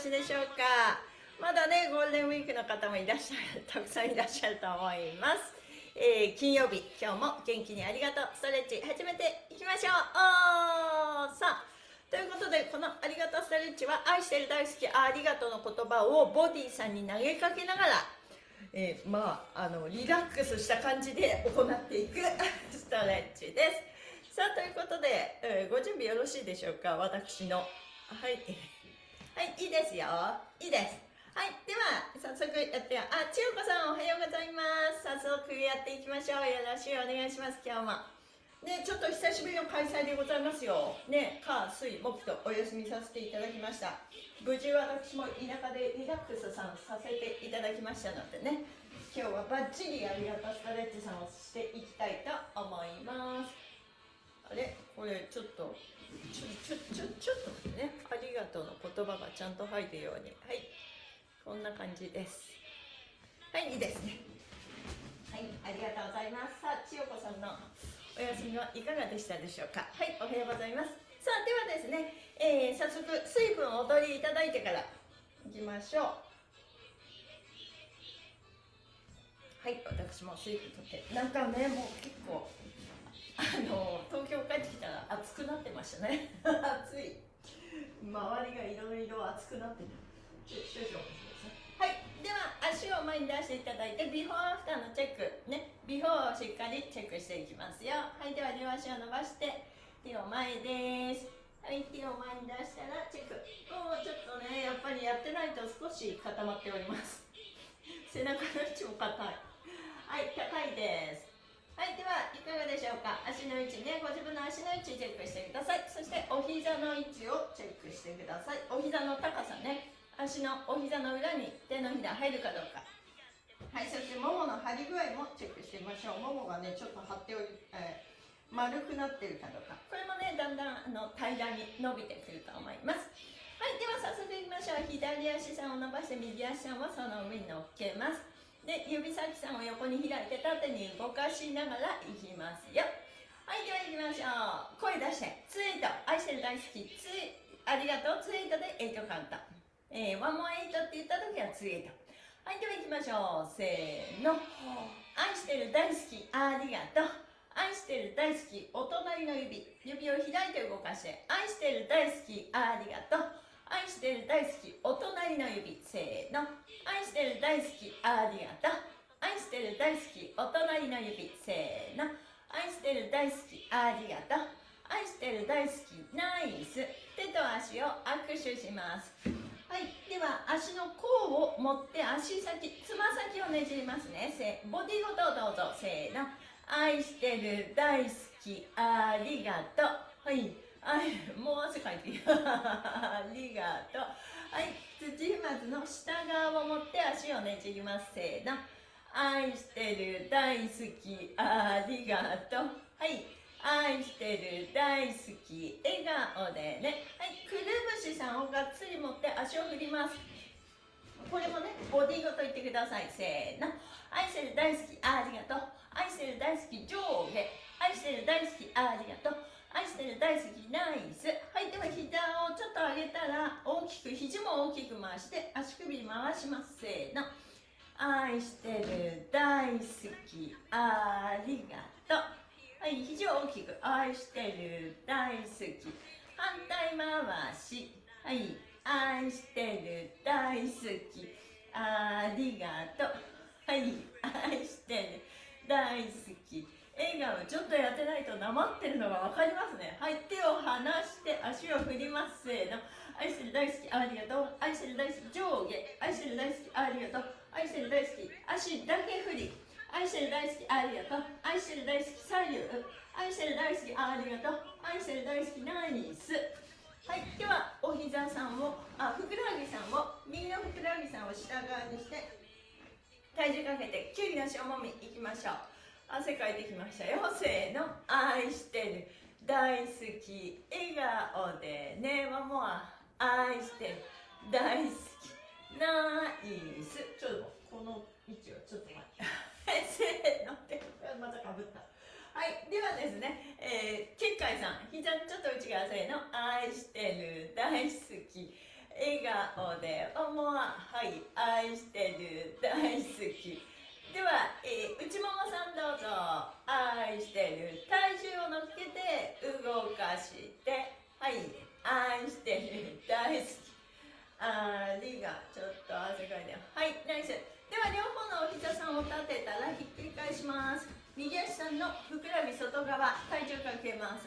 しでしょうか？まだね、ゴールデンウィークの方もいらっしゃる、たくさんいらっしゃると思います。えー、金曜日、今日も元気にありがとう。ストレッチ始めていきましょう。おーさあ、ということで、このありがとうストレッチは、愛してる大好きありがとうの言葉をボディさんに投げかけながら、えー、まあ、あの、リラックスした感じで行っていく ストレッチです。さあ、ということで、えー、ご準備よろしいでしょうか？私の。はい。はい、いいですよ。いいです。はい、では、早速やってあ、千代子さんおはようございます。早速やっていきましょう。よろしくお願いします、今日も。ね、ちょっと久しぶりの開催でございますよ。ね、火、水、木とお休みさせていただきました。無事私も田舎でリラックスさんさせていただきましたのでね、今日はバッチリありがとうストレッチさんをしていきたいと思います。あれ？これちょっと、ちょ、ちょ、ちょ、ちょっとね、ありがとうの言葉がちゃんと入るように。はい。こんな感じです。はいいいですね。はいありがとうございます。さあ千代子さんのお休みはいかがでしたでしょうか。はいおはようございます。さあではですね、えー、早速水分をお取りいただいてからいきましょう。はい私も水分取って。なんかねもう結構あの東京帰ってきたら暑くなってましたね。暑い。周りがいろいろ暑くなってた少々はい。では足を前に出していただいてビフォーアフターのチェックね。ビフォーをしっかりチェックしていきますよ。はい。では両足を伸ばして手を前です。はい。手を前に出したらチェック。もうちょっとねやっぱりやってないと少し固まっております。背中の位置も硬い。はい。高いですはいではいかがでしょうか？足の位置ね。ご自分の足の位置チェックしてください。そしてお膝の位置をチェックしてください。お膝の高さね。足のお膝の裏に手のひら入るかどうか。はいそしてももの張り具合もチェックしてみましょう。ももがねちょっと張っており、えー、丸くなってるかどうか。これもねだんだんあの平らに伸びてくると思います。はいでは早速いきましょう。左足さんを伸ばして右足さんをその上に乗っけますで指先さんを横に開いて縦に動かしながらいきますよはいでは行きましょう声出してツイート愛してる大好きツイありがとうツイートで8カウントえー、ワンモアエイトって言った時はツイート。はい、では行きましょう。せーの。愛してる大好き、ありがとう。愛してる大好き、お隣の指。指を開いて動かして。愛してる大好き、ありがとう。愛してる大好き、お隣の指。せーの。愛してる大好き、ありがとう。愛してる大好き、お隣の指。せーの。愛してる大好き、ありがとう。愛してる大好き、ナイス。手と足を握手します。はいでは足の甲を持って足先つま先をねじりますねボディごとどうぞせーの愛してる大好きありがとうはいあもう汗かいて ありがとう。はい土踏まずの下側を持って足をねじります。せーの。愛してる大好き。ありがとう。はい愛してる大好き。笑顔でね。はいくるぶしさんをがっつり持って足を振ります。これもねボディごと言ってください。せーの。愛してる大好き。ありがとう。愛してる大好き。上下。愛してる大好き。ありがとう。愛してる大好きナイス。はいでは膝をちょっと上げたら大きく肘も大きく回して足首回します。せーの。愛してる大好きありがとう。はい肘を大きく。愛してる大好き。反対回し。はい愛してる大好き。ありがとう。はい愛してる大好き。笑顔ちょっとやってないとなまってるのが分かりますね。はい手を離して足を振りますせーの。愛してる大好きありがとう。愛してる大好き上下。愛してる大好きありがとう。愛してる大好き。足だけ振り。愛してる大好きありがとう。愛してる大好き左右。愛してる大好きありがとう。愛してる大好きナイス。はいではお膝さんをあふくらはぎさんを右のふくらはぎさんを下側にして体重かけてきゅうりの塩もみいきましょう。汗かいてきましたよ。せーの愛してる。大好き。笑顔でね。マモア愛してる。大好き。ナイス。ちょっとこの位置をちょっと待って。せーのってまたかぶった。はいではですね、えー、結海さん。膝ちょっと内側せーの愛してる。大好き。笑顔顔で思うはい愛してる。大好きでは、えー、内ももさんどうぞ。愛してる体重を乗っけて動かして。はい。愛してる大好きありがちょっと汗かい。てはい。ナイスでは両方のお膝さんを立てたらひっくり返します右足さんのふくらはぎ外側体重かけます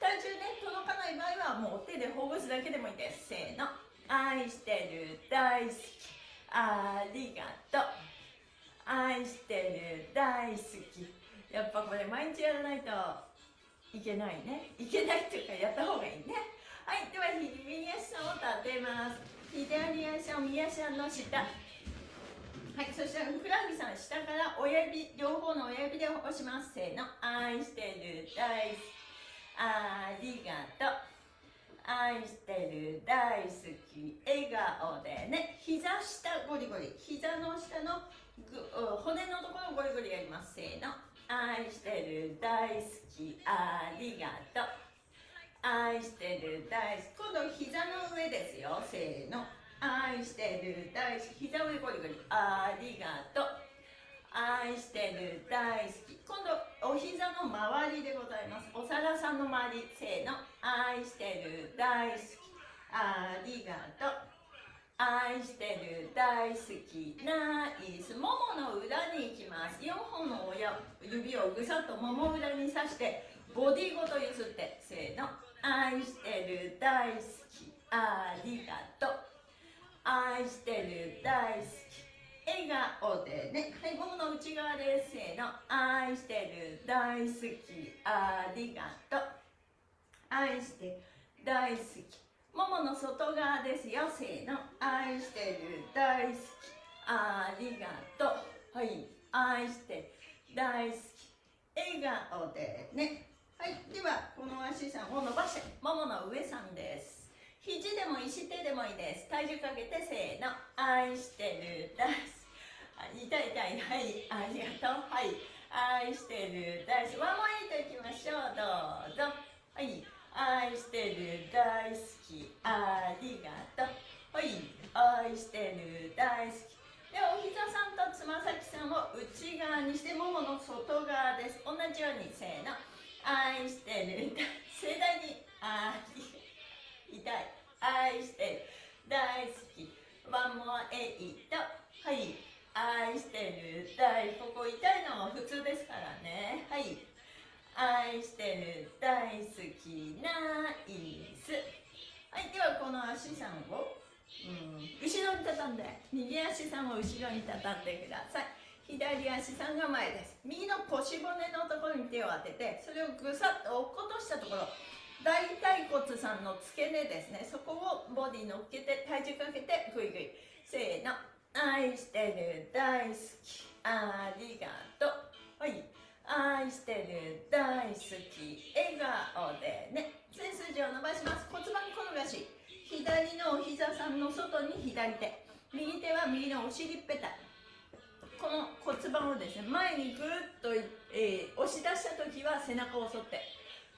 体重ね届かない。場合はもう手でほぐすだけでもい。い。ですせーの愛してる大好きありがとう愛してる大好き。やっぱこれ毎日やらないといけないね。いけないっていうかやった方がいいね。はいでは右足を立てます。左足を右足の下。はいそしたらふくらはぎさん下から親指両方の親指で押します。せーの愛してる大好き。ありがとう。愛してる大好き。笑顔でね。膝下ゴリゴリ。膝の下の骨のところゴリゴリやりますせーの。愛してる大好きありがとう。愛してる大好き。今度膝の上ですよせーの。愛してる大好き。膝上ゴリゴリありがとう。愛してる大好き。今度お膝の周りでございます。お皿さんの周りせーの。愛してる大好き。ありがとう。愛してる大好きナイスももの裏に行きます。4本の親指をぐさっともも裏に刺してボディごとゆすってせーの。愛してる大好き。ありがとう。愛してる大好き。笑顔でね。はいももの内側です。せーの。愛してる大好き。ありがとう。愛して大好き。ももの外側ですよ。せーの。愛してる。大好き。ありがとう。はい。愛して大好き。笑顔でね。はい。ではこの足さんを伸ばして。ももの上さんです。肘でも石手でもいいです。体重かけてせーの。愛してる。大好き。痛い痛い。はい。ありがとう。はい。愛してる。大好き。ワンモイトいきましょう。どうぞ。はい愛してる大好き。ありがとう。はい。愛してる大好き。ではお膝さんとつま先さんを内側にしてももの外側です。同じようにせーの。愛してる盛大にあり痛い。愛してる大好き。ワンモアエイトはい。愛してる大ここ痛いのも普通ですからね。はい。愛してる大好きナイスはいではこの足さんを、うん、後ろに畳んで右足さんを後ろに畳んでください。左足さんが前です。右の腰骨のところに手を当ててそれをぐさっと落っことしたところ大腿骨さんの付け根ですね。そこをボディ乗っけて体重かけてグイグイ。せーの。愛してる大好き。ありがとう。はい。愛してる大好き笑顔でね。背筋を伸ばします。骨盤転がし。左のお膝さんの外に左手。右手は右のお尻ぺた。この骨盤をですね前にぐっと、えー、押し出した時は背中を反って。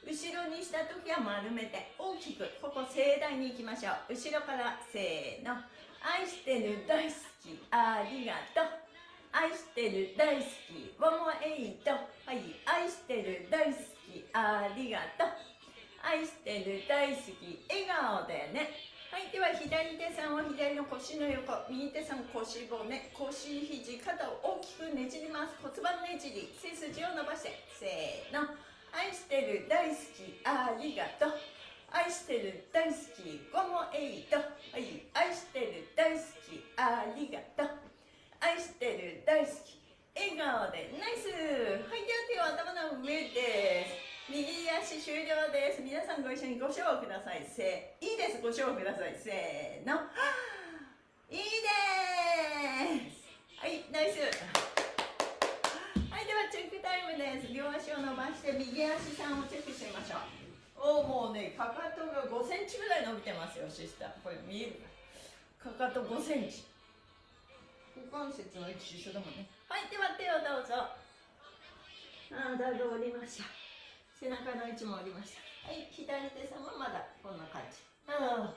後ろにした時は丸めて。大きくここ盛大にいきましょう。後ろからせーの。愛してる大好きありがとう。愛してる大好きワンモエイト。はい愛してる大好き。ありがとう。愛してる大好き笑顔でね。はいでは左手さんは左の腰の横。右手さん腰骨。腰肘肩を大きくねじります。骨盤ねじり。背筋を伸ばして。せーの。愛してる大好きありがとう。愛してる大好きゴモエイト。はい愛してる大好きありがとう。愛してる大好き笑顔でナイス。はいでは手を頭の上です。右足終了です。皆さんご一緒にご賞をください。せいいです。ご賞をください。せーの。いいです。はいナイス。はいではチェックタイムです。両足を伸ばして右足さんをチェックしてみましょう。おもうねかかとが5センチぐらい伸びてますよシスター。これ見えるか。かと5センチ。関節の位置一緒だもんね。はいでは手をどうぞ。ああだいぶ降りました。背中の位置もありました。はい左手さんはまだこんな感じ。ああ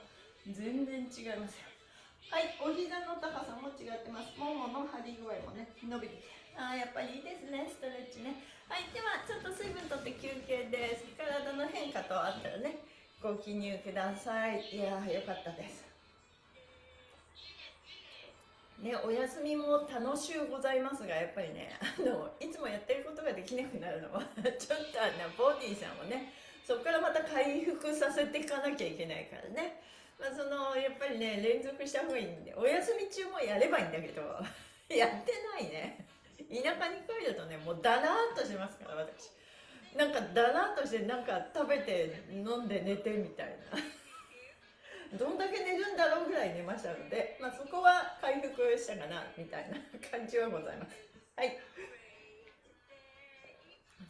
全然違いますよ。はいお膝の高さも違ってます。ももの張り具合もね伸びてあーやっぱりいいですねストレッチね。はいではちょっと水分とって休憩です。体の変化とあったらねご記入ください。いやーよかったですね、お休みも楽しゅうございますがやっぱりねあのいつもやってることができなくなるのは ちょっとあのボディさんをねそこからまた回復させていかなきゃいけないからね、まあ、そのやっぱりね連続した方がいいんでお休み中もやればいいんだけど やってないね。田舎に帰るとねもうだらーっとしますから私。なんかだらーっとしてなんか食べて飲んで寝てみたいな。どんだけ寝るんだろうぐらい寝ましたので、まあ、そこは回復したかなみたいな感じはございます。はい。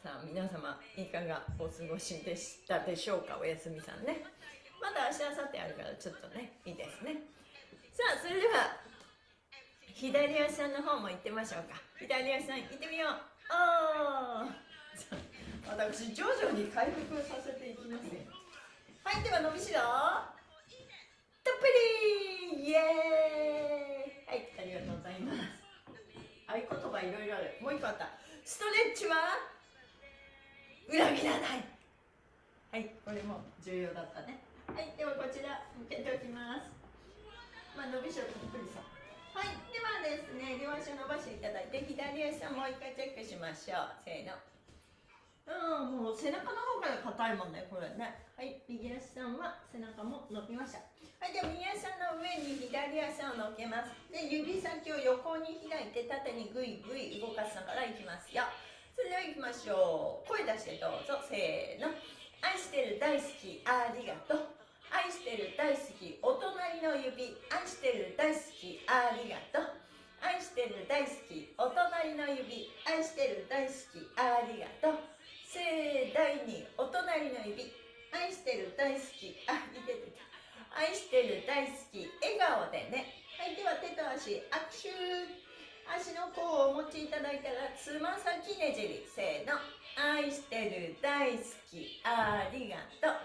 さあ皆様いかがお過ごしでしたでしょうか？おやすみさんね。まだ明日明後日あるからちょっとねいいですね。さあそれでは左足さんの方も行ってみましょうか。左足さん行ってみよう。ああ。私徐々に回復させていきますよ。はいでは伸びしろ。たっぷりイエーイはいありがとうございます。合言葉いろいろある。もう一個あった。ストレッチは裏切らない。はいこれも重要だったね。はいではこちら向けておきます。まあ伸びしろたっぷりさはいではですね両足を伸ばしていただいて左足をもう一回チェックしましょう。せーの。うんもう背中の方から硬いもんねこれねはい右足さんは背中も伸びましたはい、では右足の上に左足を乗っけます。で、指先を横に開いて縦にぐいぐい動かしながらいきますよ。それでは行きましょう。声出してどうぞ。せーの。愛してる大好き、ありがとう。愛してる大好き、お隣の指。隣の指。愛してる大好き、あ、いててて。愛してる大好き。笑顔でね。はいでは手と足握手足の甲をお持ちいただいたらつま先ねじり。せーの。愛してる大好き。ありがとう。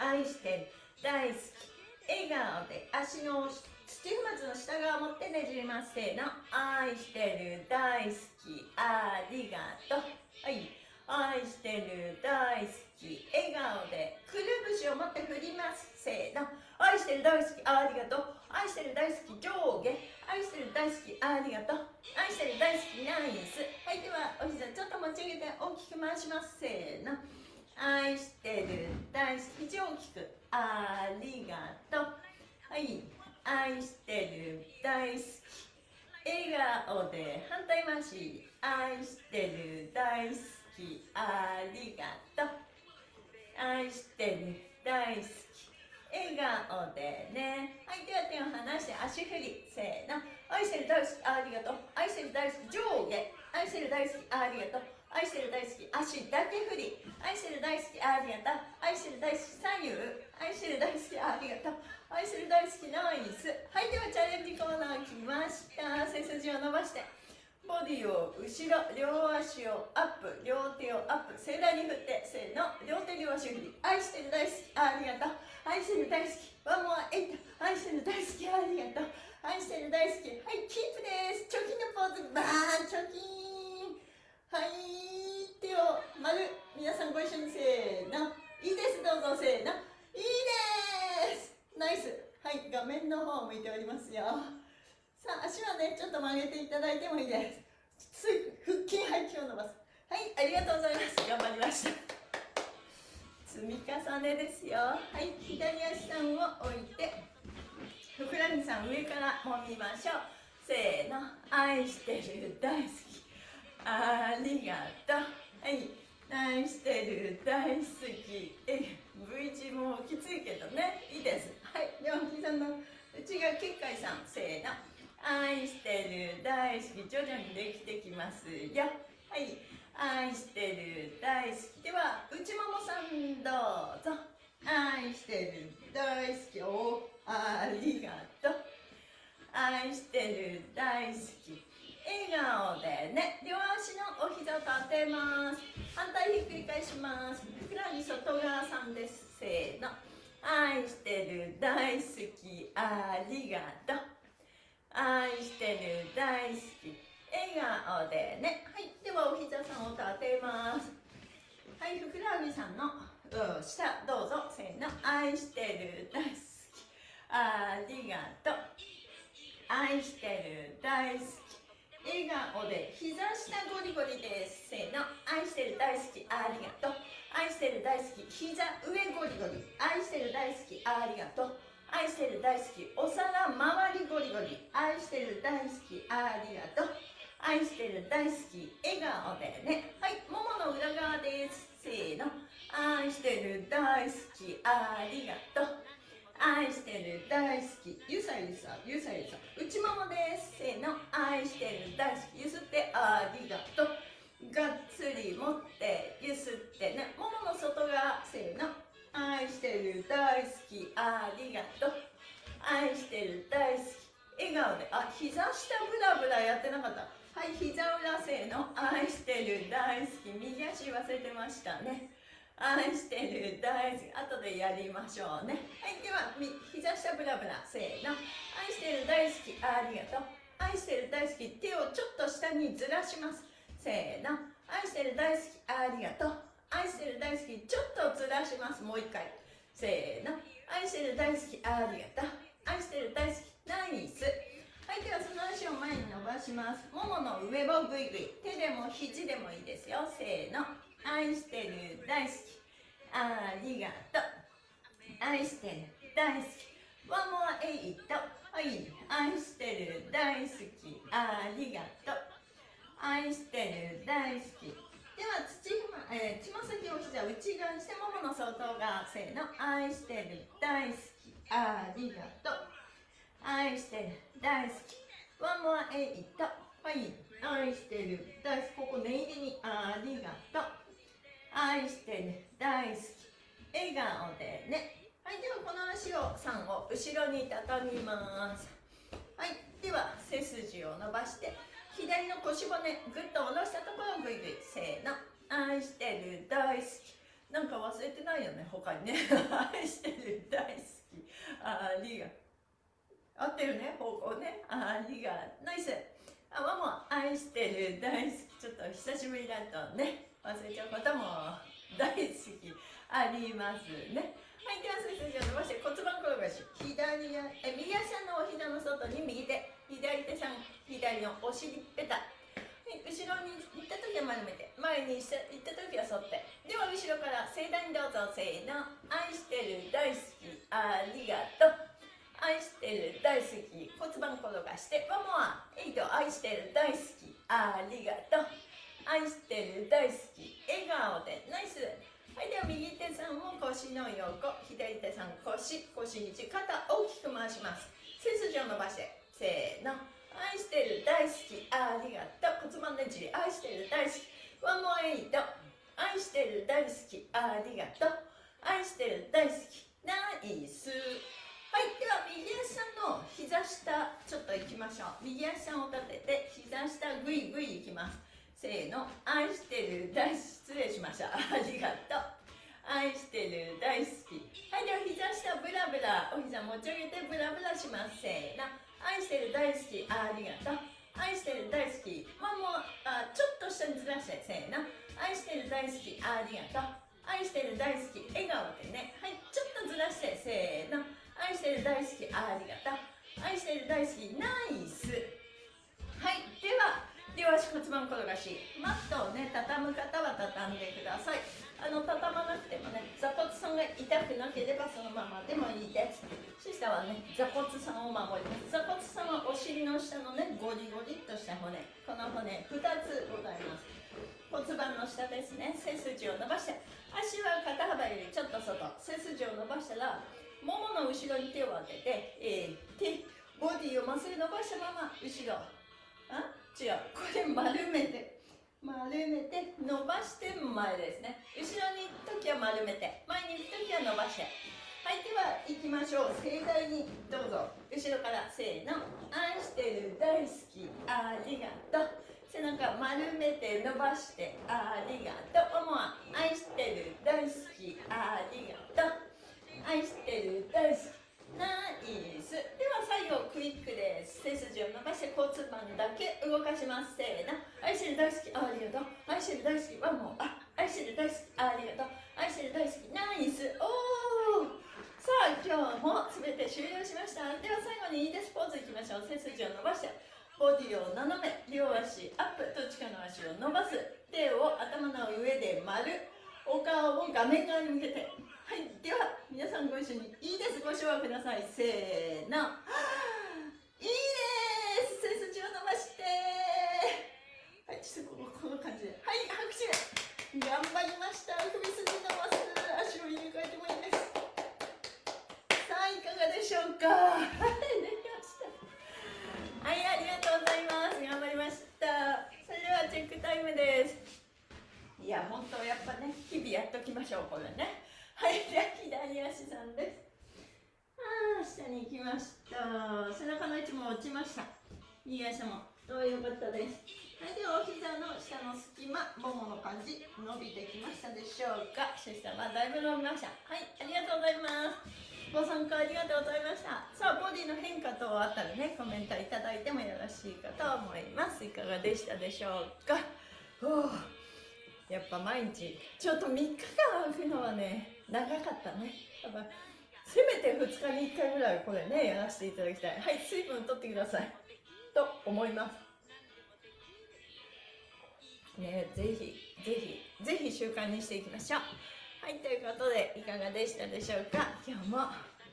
愛してる大好き。笑顔で。足の土踏まずの下側を持ってねじります。せーの。愛してる大好き。ありがとう。はい。愛してる大好き。笑顔でくるぶしを持って振ります。せーの。愛してる大好きありがとう。愛してる大好き上下。愛してる大好きありがとう。愛してる大好きナイス。はいではお膝ちょっと持ち上げて大きく回します。せーの。愛してる大好き大きくありがとう。はい愛してる大好き笑顔で反対回し。愛してる大好きありがとう。愛してる大好き笑顔でね。はいでは手を離して足振りせーの。愛してる大好きありがとう。愛してる大好き上下。愛してる大好きありがとう。愛してる大好き足だけ振り。愛してる大好きありがとう。愛してる大好き左右。愛してる大好きありがとう。愛してる大好きナイス。はいではチャレンジコーナー来ました。背筋を伸ばして。ボディを後ろ両足をアップ両手をアップ盛大に振ってせーの両手両足振り愛してる大好きありがとう愛してる大好きワンモアエイト愛してる大好きありがとう愛してる大好きはいキープですチョキのポーズバーンチョキンはい手を丸皆さんご一緒にせーのいいですどうぞせーのいいですナイスはい画面の方を向いておりますよさあ足はねちょっと曲げていただいてもいいです。つい腹筋背筋を伸ばす。はいありがとうございます。頑張りました。積み重ねですよ。はい左足さんを置いてふくらはぎさん上からもみましょう。せーの愛してる大好き。ありがとう。はい愛してる大好き。え V 字もきついけどね。いいです。はいでは膝の内側結界さん。せーの。愛してる大好き徐々にできてきますよ。はい。愛してる大好き。では内ももさんどうぞ。愛してる大好き。おありがとう。愛してる大好き。笑顔でね。両足のお膝を立てます。反対ひっくり返します。ふくらはぎ外側さんです。せーの。愛してる大好き。ありがとう。愛してる大好き。笑顔でね。はい。ではお膝さんを立てます。はい。ふくらはぎさんの。下どうぞ。せーの。愛してる大好き。ありがとう。愛してる大好き。笑顔で膝下ゴリゴリです。せーの。愛してる大好き。ありがとう。愛してる大好き。膝上ゴリゴリ。愛してる大好き。ありがとう。愛してる大好きお皿周りゴリゴリ。愛してる大好きありがとう。愛してる大好き笑顔でね。はいももの裏側です。せーの。愛してる大好きありがとう。愛してる大好きゆさゆさゆさゆさ。内ももです。せーの。愛してる大好きゆすってありがとう。がっつり持ってゆすってね。ももの外側。せーの。愛してる大好きありがとう。愛してる大好き。笑顔で。あ膝下ブラブラやってなかった。はい膝裏せーの愛してる大好き。右足忘れてましたね。愛してる大好き。後でやりましょうね。はいでは膝下ブラブラせーの。愛してる大好きありがとう。愛してる大好き手をちょっと下にずらします。せーの。愛してる大好きありがとう。愛してる大好きちょっとずらしますもう一回。せーの。愛してる大好きありがとう。愛してる大好きナイス。はいではその足を前に伸ばします。ももの上をぐいぐい手でも肘でもいいですよ。せーの。愛してる大好きありがとう。愛してる大好き One more eight はい愛してる大好きありがとう。愛してる大好きでは土えー、つま先を膝内側にしてももの外側せーの愛してる大好き。ありがとう。愛してる大好き。One more eight はい愛してる。大好き。ここ念入りに。ありがとう。愛してる大好き。笑顔でね。はいではこの足を3を後ろに畳みます。はいでは背筋を伸ばして。左の腰骨ぐっと下ろしたところをぐいぐいせーの。愛してる大好き。なんか忘れてないよね他にね。愛してる大好き。ありが合ってるね方向ね。ありがナイス。あママ愛してる大好き。ちょっと久しぶりだとね。忘れちゃうことも大好き。ありますね。はいでは背筋を伸ばして骨盤転がし。左え右足のお膝の外に右手。左手さん左のお尻ペタ。後ろに行った時は丸めて。前に行った時は反って。では後ろから盛大にどうぞ。せーの。愛してる大好き。ありがとう。愛してる大好き。骨盤転がして。ワンモア。エイト愛してる大好き。ありがとう。愛してる大好き。笑顔で。ナイス。はいでは右手さんも腰の横。左手さん腰。腰に肩大きく回します。背筋を伸ばして。せーの。愛してる大好きありがとう。骨盤ねじり。愛してる大好き。ワンモアエイト愛してる大好きありがとう。愛してる大好きナイス。はいでは右足さんの膝下ちょっと行きましょう。右足を立てて膝下ぐいぐいきます。せーの。愛してる大好き。失礼しました。ありがとう。愛してる大好き。はいでは膝下ブラブラお膝持ち上げてブラブラします。せーの。愛してる大好きありがとう。愛してる大好き。まあもうあちょっと下にずらしてせーの愛してる大好きありがとう。愛してる大好き笑顔でね。はいちょっとずらしてせーの。愛してる大好きありがとう。愛してる大好きナイス。はいでは両足骨盤転がしマットをね畳む方は畳んでください。あの畳まなくてもね座骨さんが痛くなければそのままでもいいです。シスターはね座骨さんを守ります。座骨さんはお尻の下のねゴリゴリっとした骨。この骨2つございます。骨盤の下ですね。背筋を伸ばして足は肩幅よりちょっと外。背筋を伸ばしたらももの後ろに手を当てて、えー、手ボディをまっすぐ伸ばしたまま後ろ。あ？違う。これ丸めて。丸めて伸ばして前ですね。後ろに行く時は丸めて前に行く時は伸ばして。はいでは行きましょう。盛大にどうぞ。後ろからせーの。愛してる。大好き。ありがとう。背中丸めて伸ばして。ありがとう。思わ愛してる。大好き。ありがとう。愛してる。大好き。ナイス。では最後クイックです。背筋を伸ばして交通板だけ動かします。せーの。愛してる大好きありがと。う愛してる大好きワンモあ愛してる大好きありがと。う愛してる大好きナイス。おー。さあ今日も全て終了しました。では最後にいいです。ポーズいきましょう。背筋を伸ばして。ボディを斜め。両足アップ。どっちかの足を伸ばす。手を頭の上で丸。お顔を画面側に向けて。はいでは皆さんご一緒にいいです。ご唱和ください。せーの。いいです。背筋を伸ばして。はいちょっとこのこの感じで。はい拍手。頑張りました。首筋伸ばす。足を入れ替えてもいいです。さあいかがでしょうか。はいできました。はいありがとうございます。頑張りました。それではチェックタイムです。いや本当やっぱね日々やっときましょうこれねはいじゃあ左足さんですああ下に行きました背中の位置も落ちました右足もどうよかったです。はいではお膝の下の隙間ももの感じ伸びてきましたでしょうか。シスターはだいぶ伸びました。はいありがとうございます。ご参加ありがとうございました。さあボディの変化等あったらねコメントいただいてもよろしいかと思います。いかがでしたでしょうか。おやっぱ毎日ちょっと3日間空くのはね長かったね。やっぱせめて2日に1回ぐらいこれねやらせていただきたい。はい水分取ってください。と思います。ねぜひぜひぜひ習慣にしていきましょう。はいということでいかがでしたでしょうか？今日も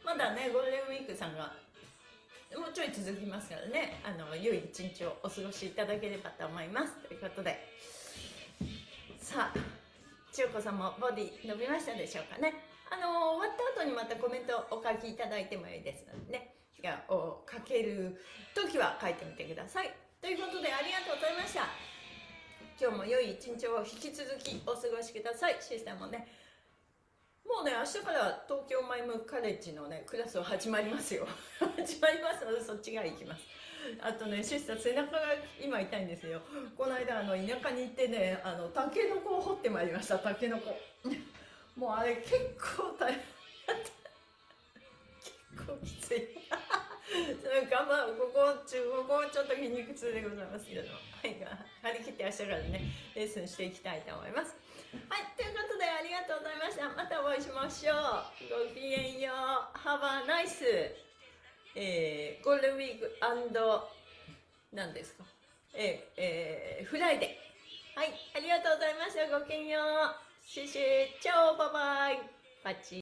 まだねゴールデンウィークさんがもうちょい続きますからね。あの良い一日をお過ごしいただければと思います。ということで。さあ千代子さんもボディ伸びましたでしょうかね？あの終わった後にまたコメントお書きいただいてもいいですのでね。を書ける時は書いてみてください。ということでありがとうございました。今日も良い一日を引き続きお過ごしください。シスターもね。もうね明日から東京マイムカレッジのねクラスは始まりますよ。始まりますのでそっちが行きます。あとねシスター背中が今痛いんですよ。この間あの田舎に行ってねあのタケノコを掘ってまいりました。タケノコ。もうあれ結構大変。結構きつい。頑張る。ここ中ここちょっと筋肉痛でございますけれど。もはい。張り切って明日からね。レッスンしていきたいと思います。はい。ということでありがとうございました。またお会いしましょう。ごきげんよう。Have a nice えー、ゴールデンウィーク何ですか？えー、えー、フライデー。はい。ありがとうございました。ごきげんよう。シュシュチャオ。バイバイ。パチ